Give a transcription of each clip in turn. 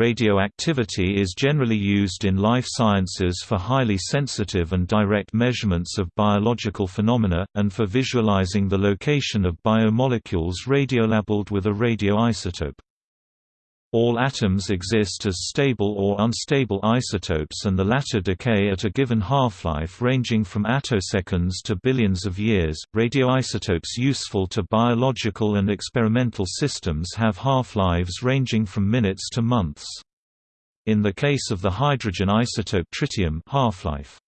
Radioactivity is generally used in life sciences for highly sensitive and direct measurements of biological phenomena, and for visualizing the location of biomolecules radiolabeled with a radioisotope. All atoms exist as stable or unstable isotopes and the latter decay at a given half-life ranging from attoseconds to billions of years. Radioisotopes useful to biological and experimental systems have half-lives ranging from minutes to months. In the case of the hydrogen isotope tritium half-life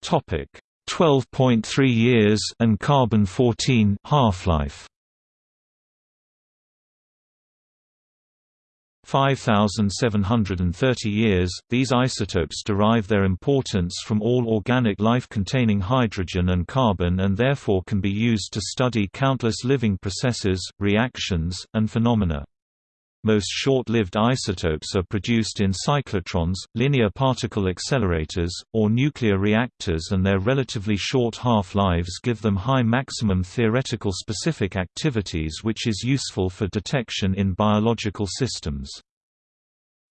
Topic 12.3 years and carbon 14 half-life 5,730 years. These isotopes derive their importance from all organic life containing hydrogen and carbon and therefore can be used to study countless living processes, reactions, and phenomena. Most short-lived isotopes are produced in cyclotrons, linear particle accelerators, or nuclear reactors and their relatively short half-lives give them high maximum theoretical specific activities which is useful for detection in biological systems.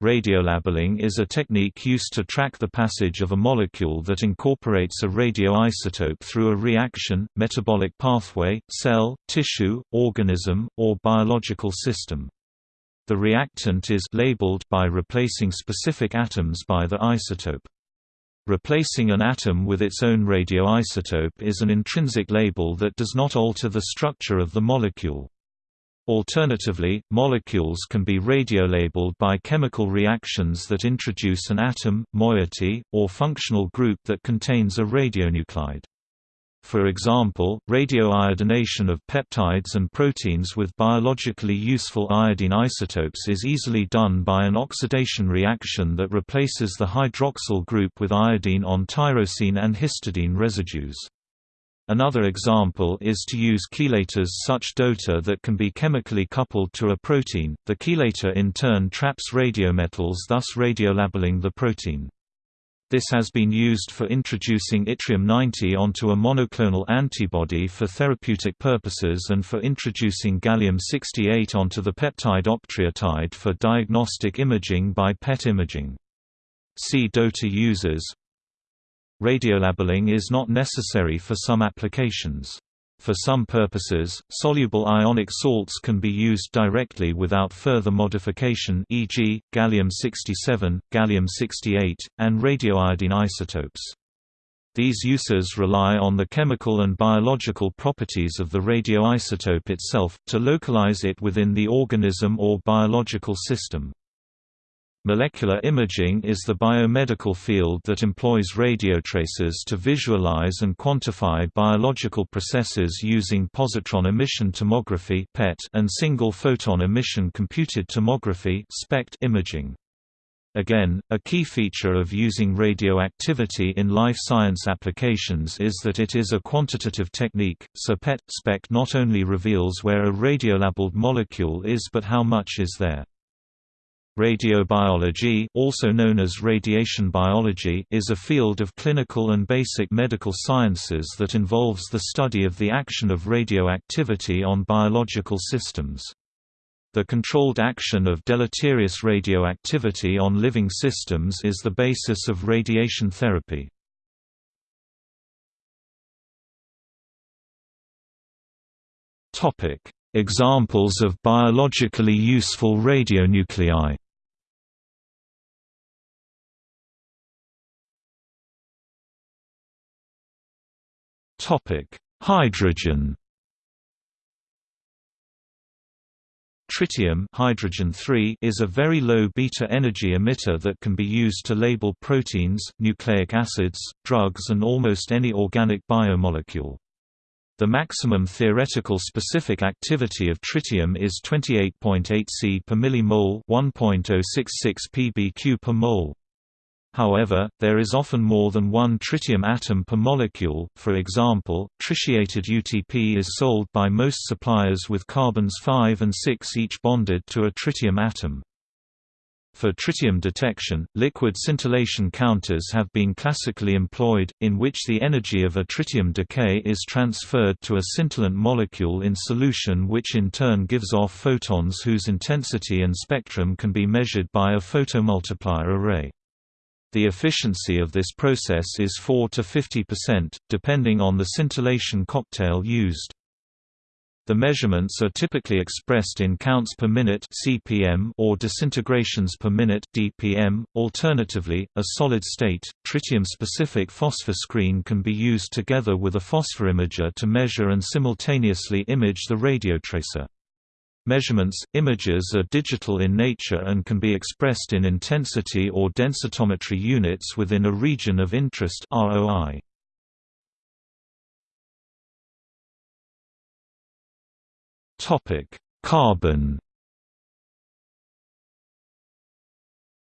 Radiolabeling is a technique used to track the passage of a molecule that incorporates a radioisotope through a reaction, metabolic pathway, cell, tissue, organism, or biological system. The reactant is labeled by replacing specific atoms by the isotope. Replacing an atom with its own radioisotope is an intrinsic label that does not alter the structure of the molecule. Alternatively, molecules can be radiolabeled by chemical reactions that introduce an atom, moiety, or functional group that contains a radionuclide. For example, radioiodination of peptides and proteins with biologically useful iodine isotopes is easily done by an oxidation reaction that replaces the hydroxyl group with iodine on tyrosine and histidine residues. Another example is to use chelators such DOTA that can be chemically coupled to a protein. The chelator in turn traps radiometals thus radiolabeling the protein. This has been used for introducing yttrium-90 onto a monoclonal antibody for therapeutic purposes and for introducing gallium-68 onto the peptide octreotide for diagnostic imaging by PET imaging. See DOTA users Radiolabeling is not necessary for some applications. For some purposes, soluble ionic salts can be used directly without further modification e.g., gallium-67, gallium-68, and radioiodine isotopes. These uses rely on the chemical and biological properties of the radioisotope itself, to localize it within the organism or biological system. Molecular imaging is the biomedical field that employs radiotracers to visualize and quantify biological processes using positron emission tomography (PET) and single photon emission computed tomography imaging. Again, a key feature of using radioactivity in life science applications is that it is a quantitative technique, so PET SPECT not only reveals where a radiolabeled molecule is but how much is there. Radiobiology also known as radiation biology is a field of clinical and basic medical sciences that involves the study of the action of radioactivity on biological systems. The controlled action of deleterious radioactivity on living systems is the basis of radiation therapy. Examples of biologically useful radionuclei Hydrogen Tritium hydrogen is a very low beta energy emitter that can be used to label proteins, nucleic acids, drugs and almost any organic biomolecule. The maximum theoretical specific activity of tritium is 28.8 C per millimole, 1.066 pbq per mole. However, there is often more than one tritium atom per molecule, for example, tritiated UTP is sold by most suppliers with carbons 5 and 6 each bonded to a tritium atom. For tritium detection, liquid scintillation counters have been classically employed, in which the energy of a tritium decay is transferred to a scintillant molecule in solution which in turn gives off photons whose intensity and spectrum can be measured by a photomultiplier array. The efficiency of this process is 4 to 50%, depending on the scintillation cocktail used. The measurements are typically expressed in counts per minute (cpm) or disintegrations per minute (dpm). Alternatively, a solid-state, tritium-specific phosphor screen can be used together with a phosphorimager to measure and simultaneously image the radiotracer. Measurements, images are digital in nature and can be expressed in intensity or densitometry units within a region of interest ROI. Topic: Carbon.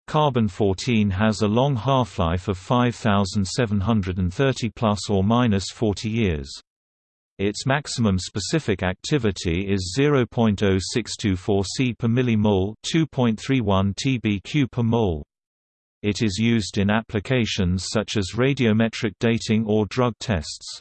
Carbon-14 has a long half-life of 5730 plus or minus 40 years. Its maximum specific activity is 0.0624 C per millimole, 2.31 TBq per mole. It is used in applications such as radiometric dating or drug tests.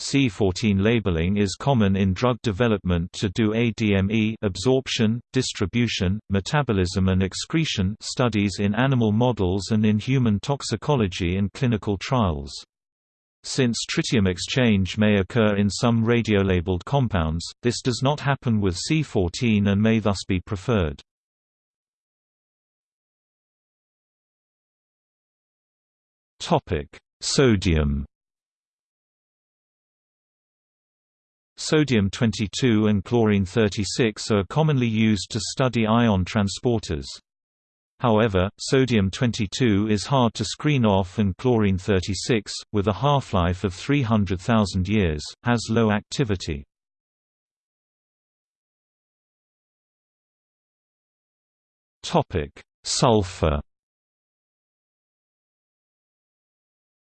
C14 labeling is common in drug development to do ADME absorption, distribution, metabolism and excretion studies in animal models and in human toxicology and clinical trials. Since tritium exchange may occur in some radiolabeled compounds, this does not happen with C14 and may thus be preferred. Sodium Sodium-22 and chlorine-36 are commonly used to study ion transporters. However, sodium-22 is hard to screen off and chlorine-36, with a half-life of 300,000 years, has low activity. Sulfur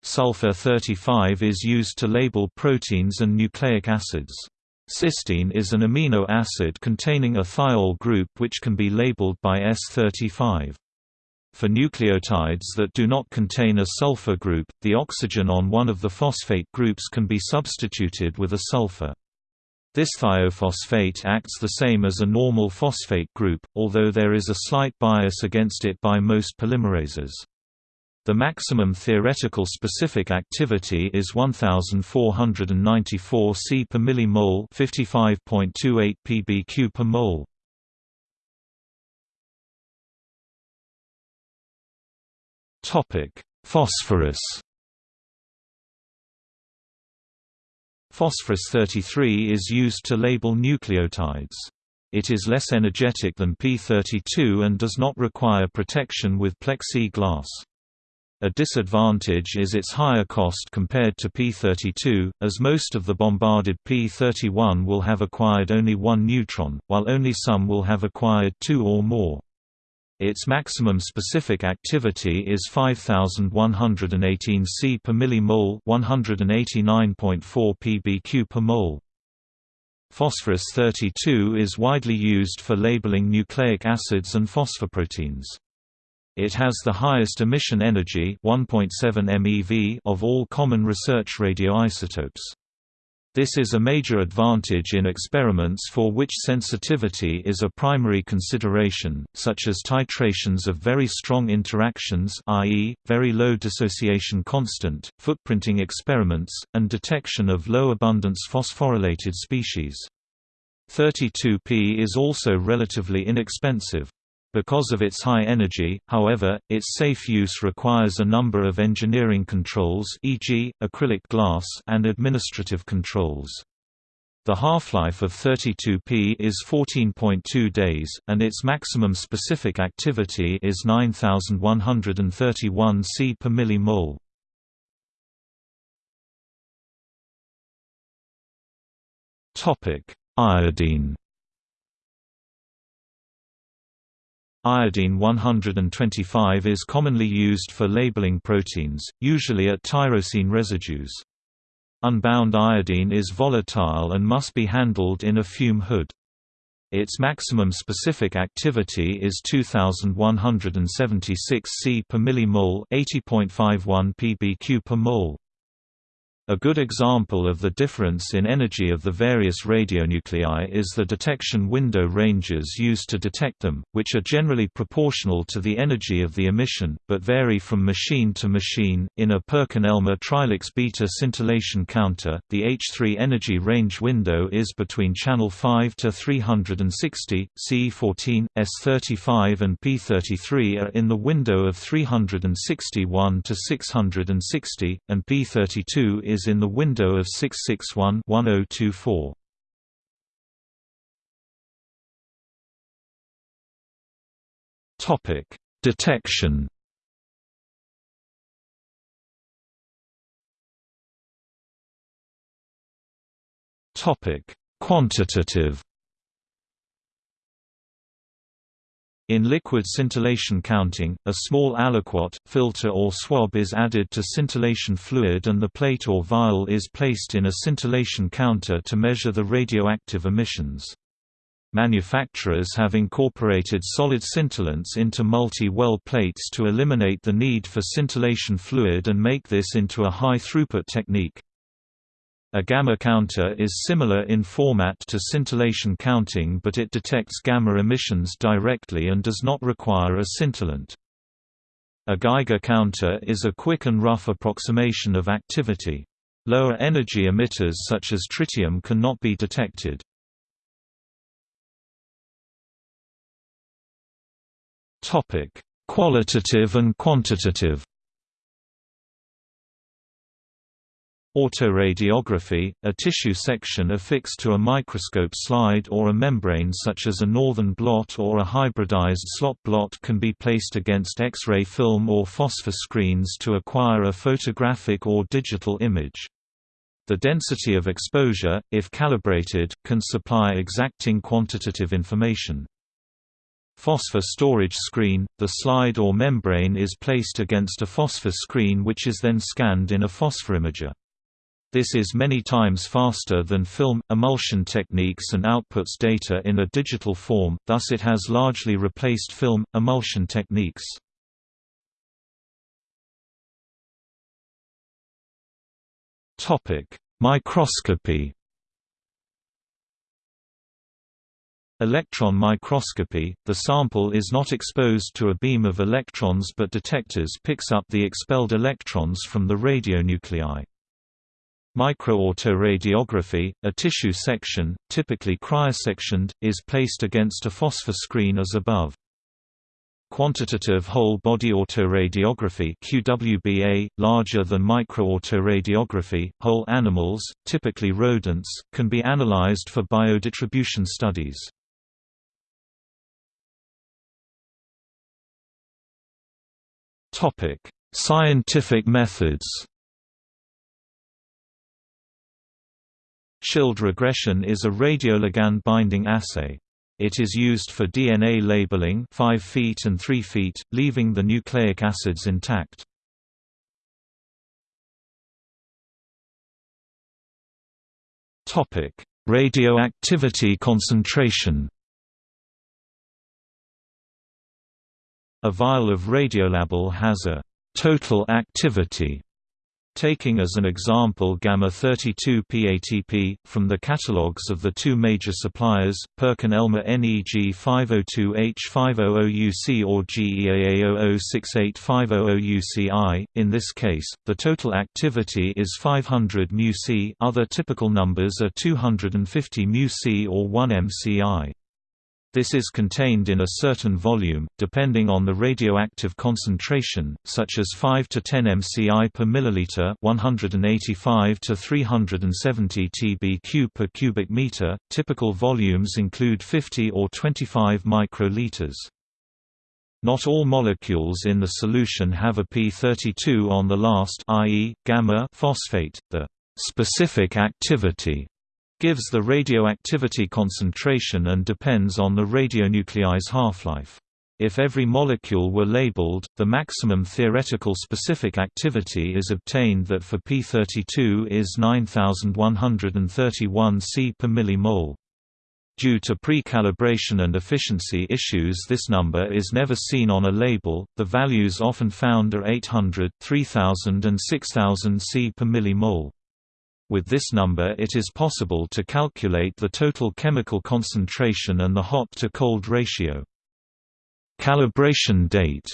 Sulfur-35 is used to label proteins and nucleic acids. Cysteine is an amino acid containing a thiol group which can be labeled by S35. For nucleotides that do not contain a sulfur group, the oxygen on one of the phosphate groups can be substituted with a sulfur. This thiophosphate acts the same as a normal phosphate group, although there is a slight bias against it by most polymerases. The maximum theoretical specific activity is 1494 C per millimole, 55.28 pbq per mole. Topic: Phosphorus. Phosphorus 33 is used to label nucleotides. It is less energetic than P32 and does not require protection with plexi glass. A disadvantage is its higher cost compared to P32, as most of the bombarded P31 will have acquired only one neutron, while only some will have acquired two or more. Its maximum specific activity is 5118 C per millimole, 189.4 pbq per mole. Phosphorus 32 is widely used for labeling nucleic acids and phosphoproteins. It has the highest emission energy 1.7 MeV of all common research radioisotopes. This is a major advantage in experiments for which sensitivity is a primary consideration, such as titrations of very strong interactions i.e., very low dissociation constant, footprinting experiments, and detection of low-abundance phosphorylated species. 32P is also relatively inexpensive. Because of its high energy, however, its safe use requires a number of engineering controls e.g., acrylic glass and administrative controls. The half-life of 32P is 14.2 days, and its maximum specific activity is 9131 C per millimole. Iodine Iodine 125 is commonly used for labeling proteins, usually at tyrosine residues. Unbound iodine is volatile and must be handled in a fume hood. Its maximum specific activity is 2176 C per millimole, 80.51 pbq per mole. A good example of the difference in energy of the various radionuclei is the detection window ranges used to detect them, which are generally proportional to the energy of the emission, but vary from machine to machine. In a Perkin-Elmer TriLux beta scintillation counter, the H3 energy range window is between channel 5 to 360, C14, S35 and P33 are in the window of 361 to 660, and P32 is in the window of 661-1024. Topic: Detection. Topic: Quantitative. In liquid scintillation counting, a small aliquot, filter or swab is added to scintillation fluid and the plate or vial is placed in a scintillation counter to measure the radioactive emissions. Manufacturers have incorporated solid scintillants into multi-well plates to eliminate the need for scintillation fluid and make this into a high-throughput technique. A gamma counter is similar in format to scintillation counting but it detects gamma emissions directly and does not require a scintillant. A Geiger counter is a quick and rough approximation of activity. Lower energy emitters such as tritium cannot be detected. Qualitative and quantitative Autoradiography, a tissue section affixed to a microscope slide or a membrane such as a northern blot or a hybridized slot blot can be placed against X-ray film or phosphor screens to acquire a photographic or digital image. The density of exposure, if calibrated, can supply exacting quantitative information. Phosphor storage screen – The slide or membrane is placed against a phosphor screen which is then scanned in a phosphorimager. This is many times faster than film, emulsion techniques and outputs data in a digital form, thus it has largely replaced film, emulsion techniques. Microscopy Electron microscopy, the sample is not exposed to a beam of electrons but detectors picks up the expelled electrons from the radionuclei. Microautoradiography, a tissue section, typically cryosectioned, is placed against a phosphor screen as above. Quantitative whole body autoradiography QWBA, larger than microautoradiography, whole animals, typically rodents, can be analyzed for biodistribution studies. Scientific methods Schild regression is a radioligand binding assay. It is used for DNA labeling 5 feet and 3 feet, leaving the nucleic acids intact. Radioactivity concentration A vial of radiolabel has a total activity Taking as an example gamma-32 PATP, from the catalogues of the two major suppliers, Perkin-Elmer NEG 502H500UC or GEAA 006850UCI, in this case, the total activity is 500 μc other typical numbers are 250 μc or 1 mci. This is contained in a certain volume, depending on the radioactive concentration, such as 5 to 10 mci per milliliter, 185 to 370 tbq per cubic meter. Typical volumes include 50 or 25 microliters. Not all molecules in the solution have a p32 on the last, i.e., gamma phosphate. The specific activity gives the radioactivity concentration and depends on the radionuclide's half-life. If every molecule were labeled, the maximum theoretical specific activity is obtained that for P32 is 9131 C per millimole. Due to pre-calibration and efficiency issues this number is never seen on a label, the values often found are 800, 3000 and 6000 C per millimole. With this number it is possible to calculate the total chemical concentration and the hot-to-cold ratio. Calibration date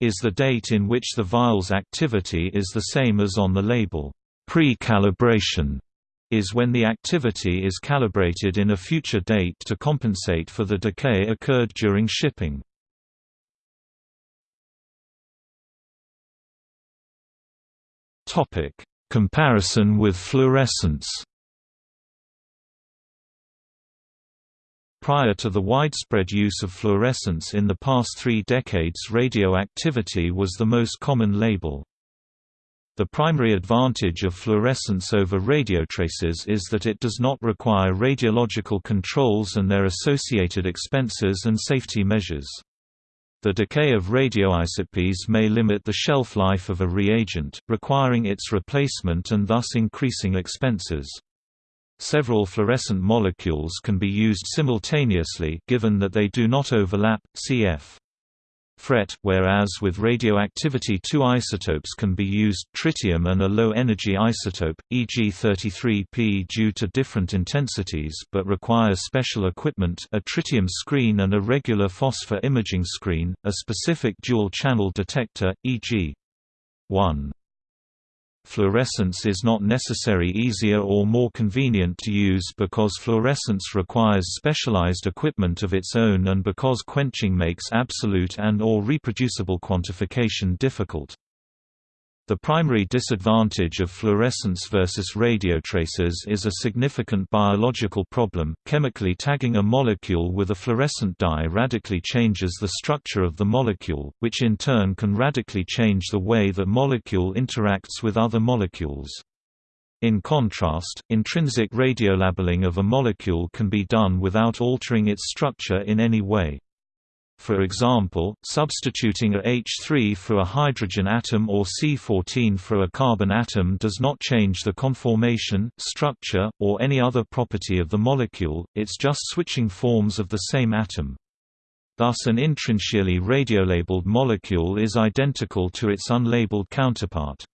is the date in which the vial's activity is the same as on the label. Pre-calibration is when the activity is calibrated in a future date to compensate for the decay occurred during shipping. Topic: Comparison with fluorescence. Prior to the widespread use of fluorescence in the past three decades radioactivity was the most common label. The primary advantage of fluorescence over radiotraces is that it does not require radiological controls and their associated expenses and safety measures. The decay of radioisotopes may limit the shelf life of a reagent, requiring its replacement and thus increasing expenses. Several fluorescent molecules can be used simultaneously given that they do not overlap, cf. FRET, whereas with radioactivity two isotopes can be used tritium and a low-energy isotope, e.g. 33P due to different intensities but require special equipment a tritium screen and a regular phosphor imaging screen, a specific dual-channel detector, e.g. 1. Fluorescence is not necessary easier or more convenient to use because fluorescence requires specialized equipment of its own and because quenching makes absolute and or reproducible quantification difficult. The primary disadvantage of fluorescence versus radiotraces is a significant biological problem. Chemically tagging a molecule with a fluorescent dye radically changes the structure of the molecule, which in turn can radically change the way the molecule interacts with other molecules. In contrast, intrinsic radiolabeling of a molecule can be done without altering its structure in any way. For example, substituting a H3 for a hydrogen atom or C14 for a carbon atom does not change the conformation, structure, or any other property of the molecule, it's just switching forms of the same atom. Thus an intrinsically radiolabeled molecule is identical to its unlabeled counterpart.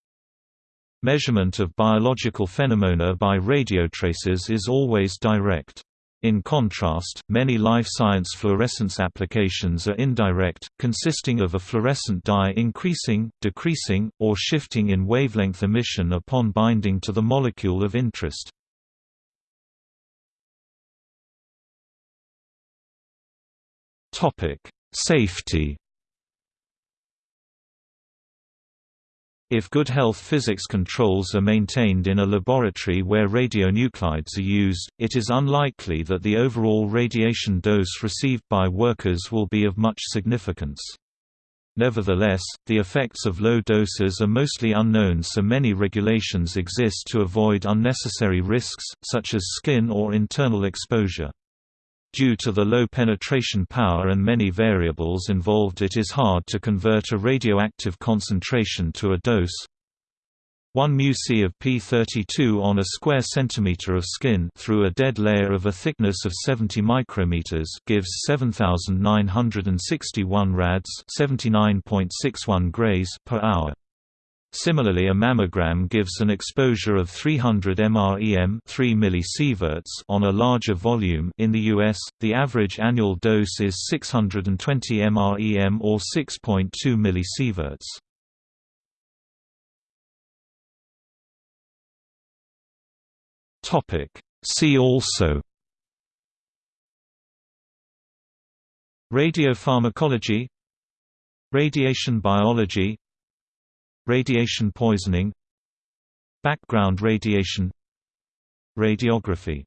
Measurement of biological phenomena by radiotraces is always direct. In contrast, many life science fluorescence applications are indirect, consisting of a fluorescent dye increasing, decreasing, or shifting in wavelength emission upon binding to the molecule of interest. Safety If good health physics controls are maintained in a laboratory where radionuclides are used, it is unlikely that the overall radiation dose received by workers will be of much significance. Nevertheless, the effects of low doses are mostly unknown so many regulations exist to avoid unnecessary risks, such as skin or internal exposure. Due to the low penetration power and many variables involved it is hard to convert a radioactive concentration to a dose. 1 μc of P32 on a square centimeter of skin through a dead layer of a thickness of 70 micrometers gives 7961 rads, 79.61 grays per hour. Similarly a mammogram gives an exposure of 300 mrem 3 millisieverts on a larger volume in the US, the average annual dose is 620 mrem or 6.2 millisieverts. See also Radiopharmacology Radiation biology Radiation poisoning Background radiation Radiography